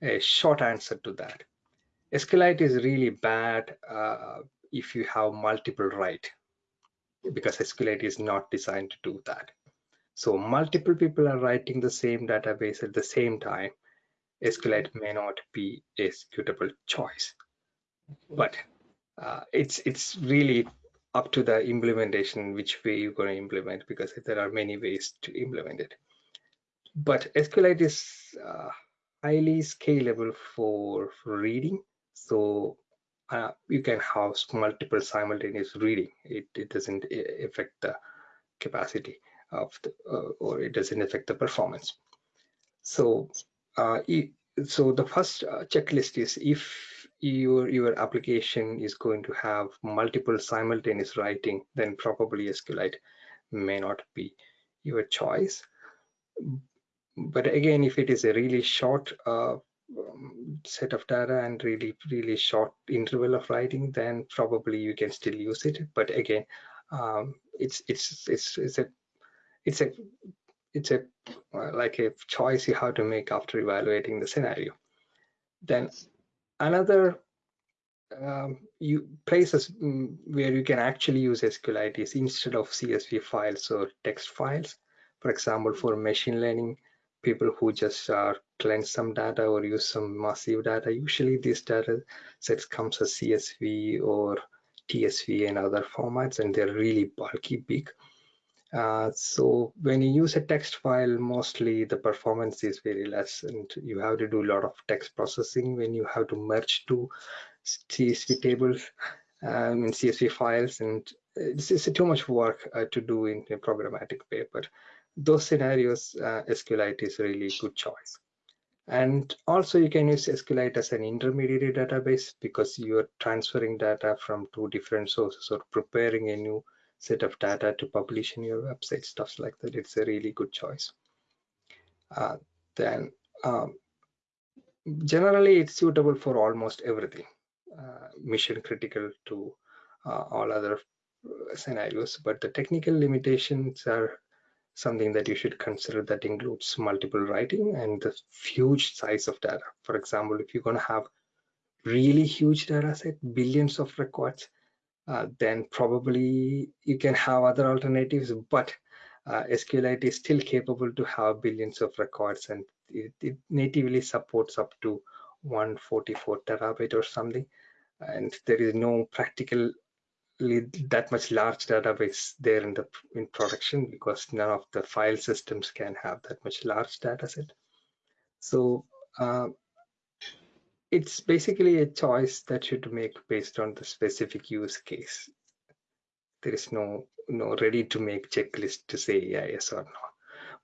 a short answer to that. SQLite is really bad uh, if you have multiple write because SQLite is not designed to do that. So multiple people are writing the same database at the same time. SQLite may not be a suitable choice. But uh, it's it's really up to the implementation which way you're going to implement because there are many ways to implement it. But SQLite is uh, highly scalable for, reading. So uh, you can have multiple simultaneous reading. It, it doesn't affect the capacity of the uh, or it doesn't affect the performance. So uh, so the first uh, checklist is if your your application is going to have multiple simultaneous writing, then probably SQLite may not be your choice. But again, if it is a really short uh, um, set of data and really really short interval of writing, then probably you can still use it. But again, um, it's it's it's it's a it's a it's a uh, like a choice you have to make after evaluating the scenario. Then another um, you places mm, where you can actually use SQLite is instead of CSV files or text files. For example, for machine learning, people who just uh, cleanse some data or use some massive data, usually these data sets comes as CSV or TSV and other formats, and they're really bulky, big. Uh, so when you use a text file, mostly the performance is very less and you have to do a lot of text processing when you have to merge two CSV tables um, and CSV files. And this is too much work uh, to do in a programmatic way. But those scenarios, uh, SQLite is really a good choice. And also you can use SQLite as an intermediary database because you're transferring data from two different sources or preparing a new set of data to publish in your website, stuff like that. It's a really good choice. Uh, then um, generally it's suitable for almost everything, uh, mission critical to uh, all other uh, scenarios, but the technical limitations are something that you should consider that includes multiple writing and the huge size of data. For example, if you're going to have really huge data set, billions of records, uh, then probably you can have other alternatives, but uh, SQLite is still capable to have billions of records and it, it natively supports up to 144 terabyte or something. And there is no practical that much large database there in the in production because none of the file systems can have that much large data set. So uh, it's basically a choice that you should make based on the specific use case. There is no no ready to make checklist to say yeah, yes or no.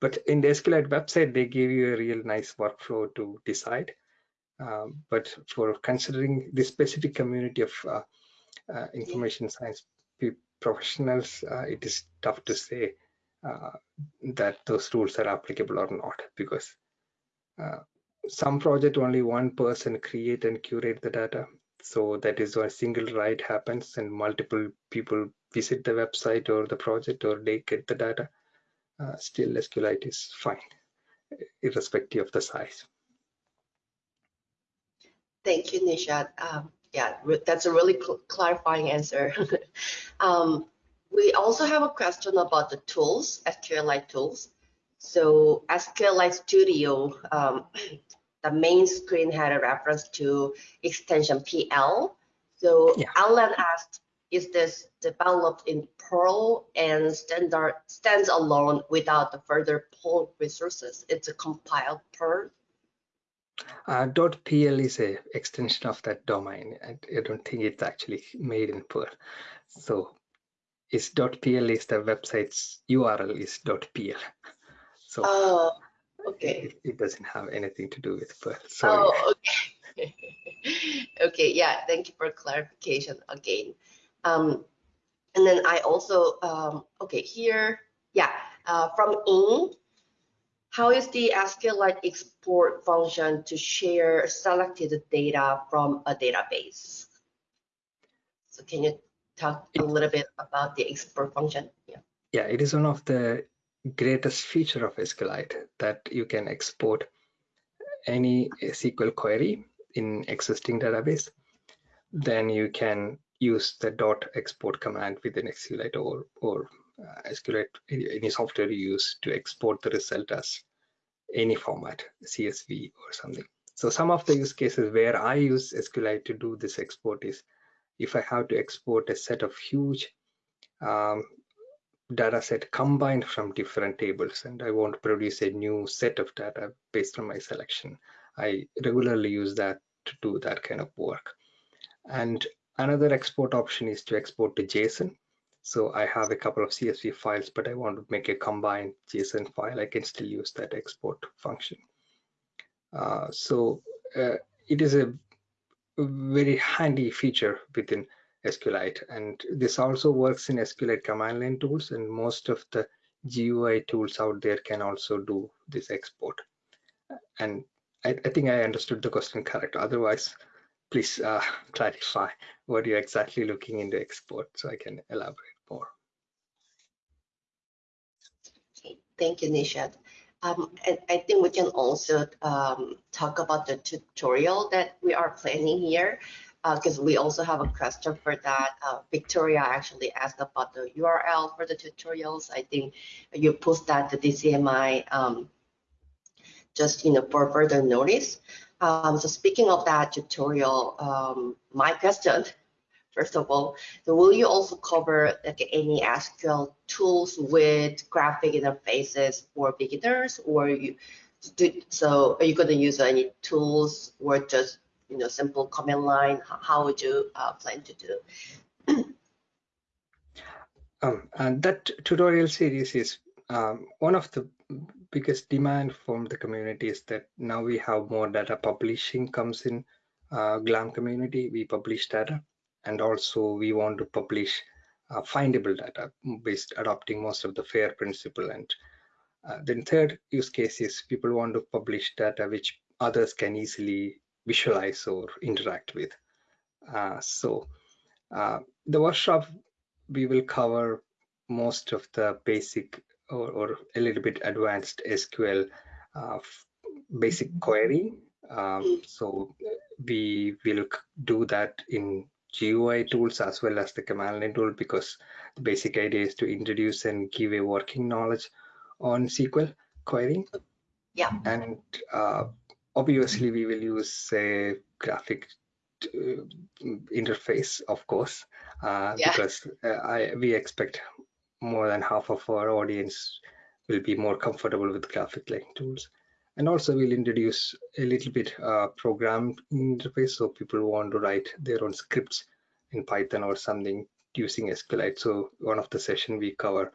But in the SQLite website, they give you a real nice workflow to decide. Um, but for considering the specific community of uh, uh, information science professionals, uh, it is tough to say uh, that those rules are applicable or not because some project only one person create and curate the data so that is why single write happens and multiple people visit the website or the project or they get the data uh, still SQLite is fine irrespective of the size thank you Nishad um, yeah, that's a really cl clarifying answer. um, we also have a question about the tools, SQLite tools. So SQLite Studio, um, the main screen had a reference to extension PL. So yeah. Alan asked, is this developed in Perl and standard stands alone without the further Perl resources? It's a compiled Perl uh, .pl is a extension of that domain. I, I don't think it's actually made in Perl. So is .pl is the website's URL is .pl. So oh, okay. It, it, doesn't have anything to do with Perl. Sorry. Oh, okay. okay, yeah, thank you for clarification again. Um, and then I also, um, okay, here, yeah, uh, from in, how is the SQLite export function to share selected data from a database? So can you talk a little bit about the export function? Yeah. Yeah, it is one of the greatest feature of SQLite that you can export any SQL query in existing database. Then you can use the dot export command within SQLite or, or uh, SQLite, any software you use to export the result as any format, CSV or something. So some of the use cases where I use SQLite to do this export is if I have to export a set of huge um, data set combined from different tables and I want to produce a new set of data based on my selection. I regularly use that to do that kind of work. And another export option is to export to JSON. So I have a couple of CSV files, but I want to make a combined JSON file. I can still use that export function. Uh, so uh, it is a very handy feature within SQLite. And this also works in SQLite command line tools and most of the GUI tools out there can also do this export. And I, I think I understood the question correct. Otherwise, please uh, clarify what you're exactly looking into export so I can elaborate more. Okay, thank you, Nishad. Um, I think we can also um, talk about the tutorial that we are planning here because uh, we also have a question for that. Uh, Victoria actually asked about the URL for the tutorials. I think you post that to DCMI um, just you know for further notice. Um, so speaking of that tutorial, um, my question first of all. So will you also cover like any SQL tools with graphic interfaces for beginners or you do, so are you going to use any tools or just you know simple command line? How would you uh, plan to do? um, and that tutorial series is um, one of the biggest demand from the community is that now we have more data publishing comes in uh, GLAM community. We publish data and also we want to publish uh, findable data based adopting most of the FAIR principle. And uh, then third use case is people want to publish data which others can easily visualize or interact with. Uh, so uh, the workshop, we will cover most of the basic or, or a little bit advanced SQL uh, basic query. Um, so we will do that in GUI tools as well as the command line tool because the basic idea is to introduce and give a working knowledge on SQL querying. Yeah. And uh, obviously we will use a graphic uh, interface, of course, uh, Yeah. because uh, I, we expect more than half of our audience will be more comfortable with graphic like tools. And also we'll introduce a little bit uh, program interface so people want to write their own scripts in Python or something using SQLite. So one of the session we cover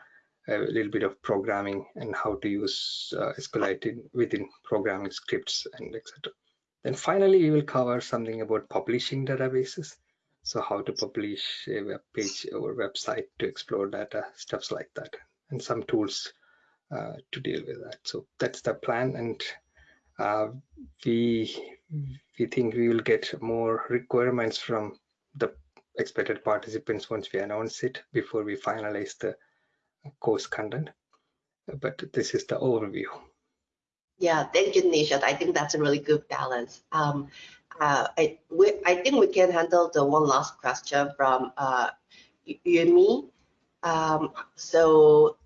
a little bit of programming and how to use uh, SQLite in, within programming scripts and etc. Then finally, we will cover something about publishing databases. So how to publish a web page or website to explore data, stuffs like that, and some tools uh, to deal with that. So that's the plan, and uh, we we think we will get more requirements from the expected participants once we announce it before we finalize the course content. But this is the overview. Yeah, thank you, Nisha. I think that's a really good balance. Um, uh, I, we, I think we can handle the one last question from uh, Yumi. Um, so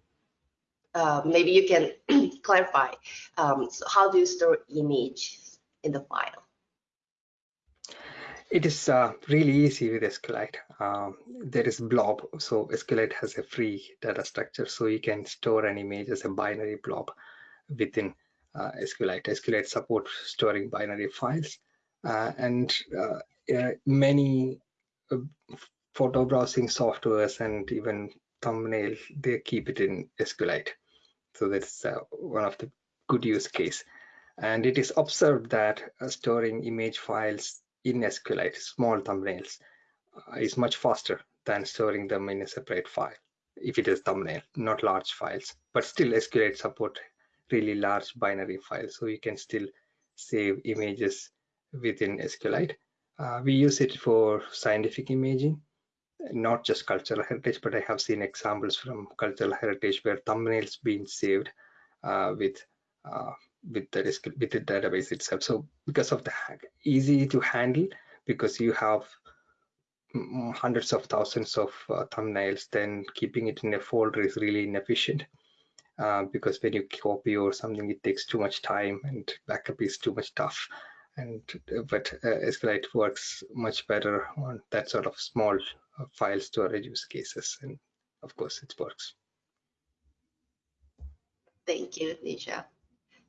uh, maybe you can clarify. Um, so how do you store image in the file? It is uh, really easy with SQLite. Um, there is blob, so SQLite has a free data structure, so you can store an image as a binary blob within uh, SQLite. SQLite supports storing binary files, uh, and uh, uh, many uh, photo browsing softwares and even thumbnail they keep it in SQLite. So that's one of the good use case. And it is observed that storing image files in SQLite, small thumbnails, uh, is much faster than storing them in a separate file if it is thumbnail, not large files. But still SQLite support really large binary files, so you can still save images within SQLite. Uh, we use it for scientific imaging, not just cultural heritage, but I have seen examples from cultural heritage where thumbnails being saved uh, with uh, with the with the database itself. So because of the hack easy to handle, because you have hundreds of thousands of uh, thumbnails, then keeping it in a folder is really inefficient. Uh, because when you copy or something, it takes too much time and backup is too much tough. And but uh, SQLite works much better on that sort of small uh, file storage use cases, and of course it works. Thank you, Nisha.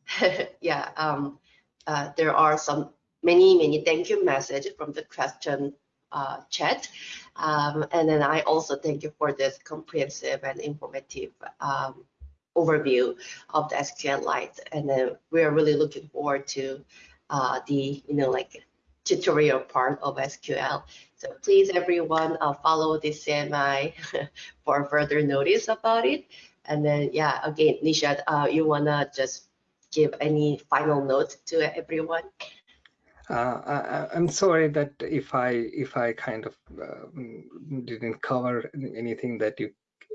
yeah, um, uh, there are some many, many thank you messages from the question uh, chat. Um, and then I also thank you for this comprehensive and informative um, overview of the SQLite. And then we're really looking forward to uh, the, you know, like tutorial part of SQL. So please, everyone, uh, follow DCMI for further notice about it. And then, yeah, again, Nisha, uh, you wanna just give any final note to everyone? Uh, I, am sorry that if I if I kind of uh, didn't cover anything that you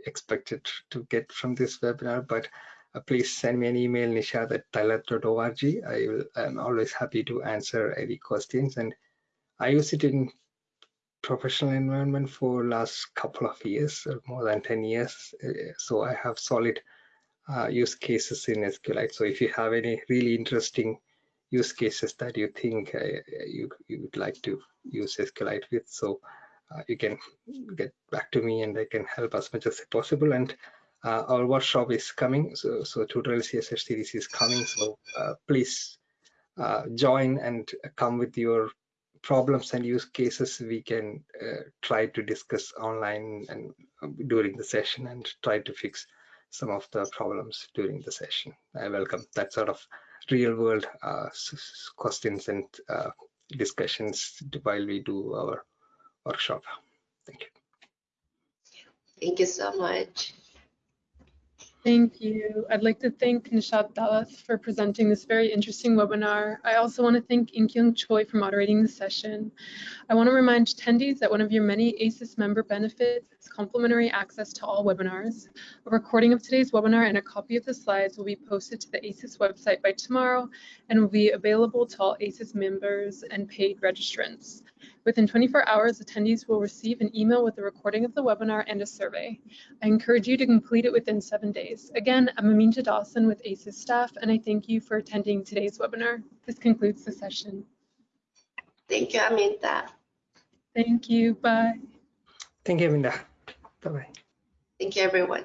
expected to get from this webinar, but uh, please send me an email, nishad at tyler.org. I will, I'm always happy to answer any questions. And I use it in professional environment for last couple of years, or more than 10 years. Uh, so I have solid uh, use cases in SQLite. So if you have any really interesting use cases that you think uh, you, you would like to use SQLite with, so uh, you can get back to me and I can help as much as possible. And uh, our workshop is coming, so, so tutorial CSS series is coming. So uh, please uh, join and come with your problems and use cases we can try to discuss online and during the session and try to fix some of the problems during the session. I welcome that sort of real world uh, questions and uh, discussions while we do our workshop. Thank you. Thank you so much. Thank you. I'd like to thank Nishad Thalhath for presenting this very interesting webinar. I also want to thank Inkyung Choi for moderating the session. I want to remind attendees that one of your many ASIS&T member benefits is complimentary access to all webinars. A recording of today's webinar and a copy of the slides will be posted to the ASIS&T website by tomorrow and will be available to all ASIS&T members and paid registrants. Within 24 hours, attendees will receive an email with a recording of the webinar and a survey. I encourage you to complete it within seven days. Again, I'm Aminta Dawson with ASIS&T staff, and I thank you for attending today's webinar. This concludes the session. Thank you, Aminta. Thank you. Bye. Thank you, Minda. Bye-bye. Thank you, everyone.